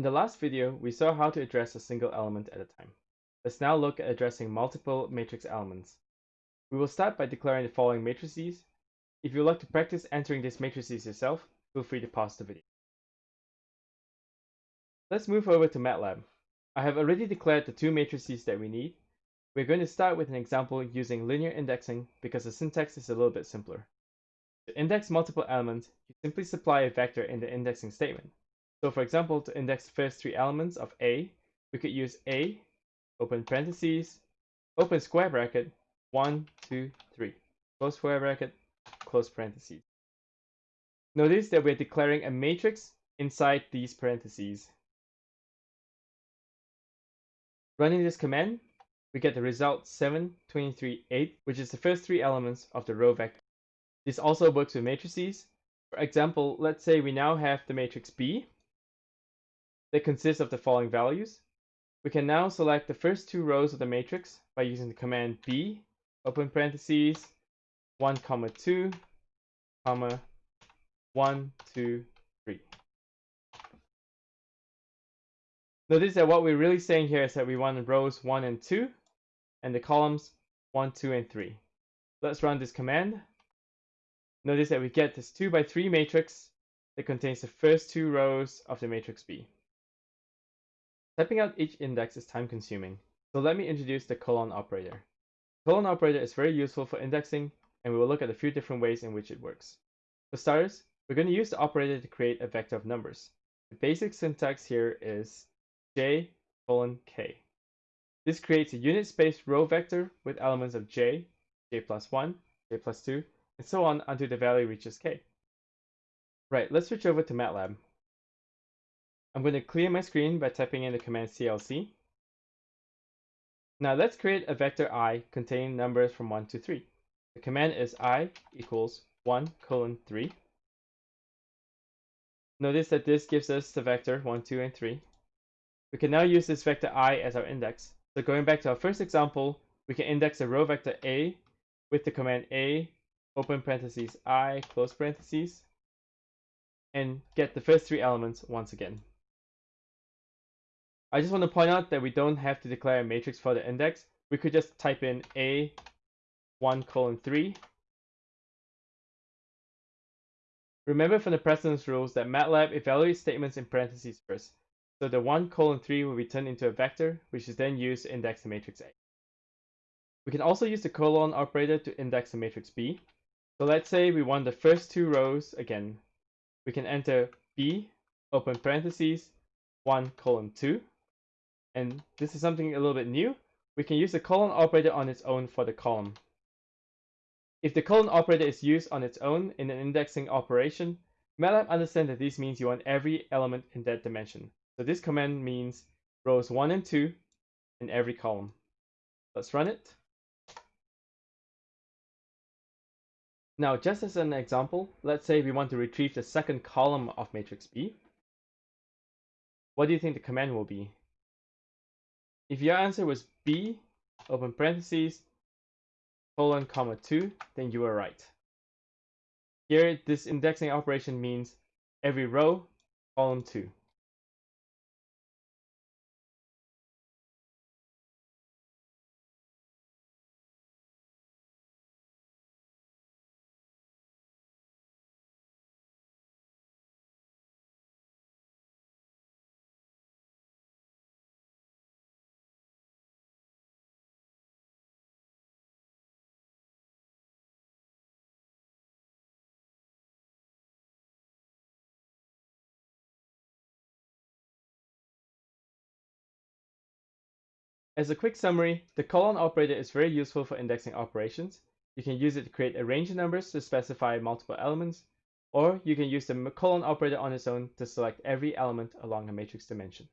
In the last video, we saw how to address a single element at a time. Let's now look at addressing multiple matrix elements. We will start by declaring the following matrices. If you would like to practice entering these matrices yourself, feel free to pause the video. Let's move over to MATLAB. I have already declared the two matrices that we need. We're going to start with an example using linear indexing because the syntax is a little bit simpler. To index multiple elements, you simply supply a vector in the indexing statement. So for example, to index the first three elements of A, we could use A, open parentheses, open square bracket, 1, 2, 3, close square bracket, close parentheses. Notice that we're declaring a matrix inside these parentheses. Running this command, we get the result 7, 23, 8, which is the first three elements of the row vector. This also works with matrices. For example, let's say we now have the matrix B, that consists of the following values. We can now select the first two rows of the matrix by using the command b, open parentheses, 1, comma 2, comma 1, 2, 3. Notice that what we're really saying here is that we want rows 1 and 2, and the columns 1, 2, and 3. Let's run this command. Notice that we get this 2 by 3 matrix that contains the first two rows of the matrix B. Typing out each index is time consuming, so let me introduce the colon operator. The colon operator is very useful for indexing, and we will look at a few different ways in which it works. For starters, we're going to use the operator to create a vector of numbers. The basic syntax here is j colon k. This creates a unit space row vector with elements of j, j plus 1, j plus 2, and so on until the value reaches k. Right, let's switch over to MATLAB. I'm going to clear my screen by typing in the command clc. Now let's create a vector i containing numbers from 1 to 3. The command is i equals 1 colon 3. Notice that this gives us the vector 1, 2, and 3. We can now use this vector i as our index. So going back to our first example, we can index the row vector a with the command a open parentheses i close parentheses and get the first three elements once again. I just want to point out that we don't have to declare a matrix for the index. We could just type in a 1 colon 3. Remember from the precedence rules that MATLAB evaluates statements in parentheses first. So the 1 colon 3 will be turned into a vector, which is then used to index the matrix A. We can also use the colon operator to index the matrix B. So let's say we want the first two rows again. We can enter B, open parentheses, 1 colon 2 and this is something a little bit new, we can use the colon operator on its own for the column. If the colon operator is used on its own in an indexing operation, MATLAB understands that this means you want every element in that dimension. So this command means rows 1 and 2 in every column. Let's run it. Now, just as an example, let's say we want to retrieve the second column of matrix B. What do you think the command will be? If your answer was B, open parentheses, colon, comma 2, then you were right. Here, this indexing operation means every row, column 2. As a quick summary, the colon operator is very useful for indexing operations. You can use it to create a range of numbers to specify multiple elements, or you can use the colon operator on its own to select every element along a matrix dimension.